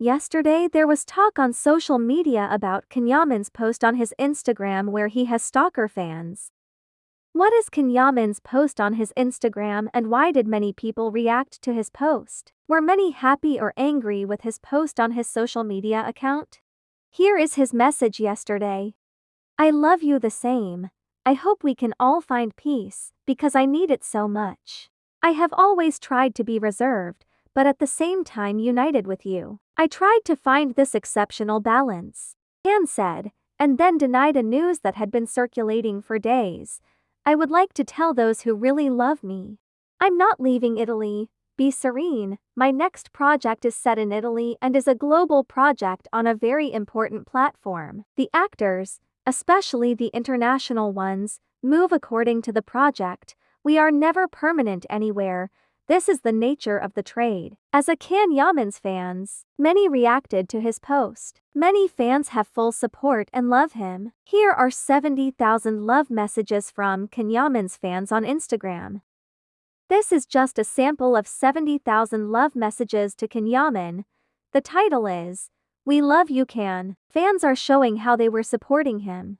Yesterday, there was talk on social media about Can Yaman's post on his Instagram where he has stalker fans. What is Can Yaman's post on his Instagram and why did many people react to his post? Were many happy or angry with his post on his social media account? Here is his message yesterday. I love you the same. I hope we can all find peace, because I need it so much. I have always tried to be reserved, but at the same time united with you. I tried to find this exceptional balance. Anne said, and then denied a news that had been circulating for days. I would like to tell those who really love me. I'm not leaving Italy. Be serene, my next project is set in Italy and is a global project on a very important platform. The actors, especially the international ones, move according to the project. We are never permanent anywhere. This is the nature of the trade. As a Can Yaman's fans, many reacted to his post. Many fans have full support and love him. Here are 70,000 love messages from Can Yaman's fans on Instagram. This is just a sample of 70,000 love messages to Can Yaman. The title is we love you can. Fans are showing how they were supporting him.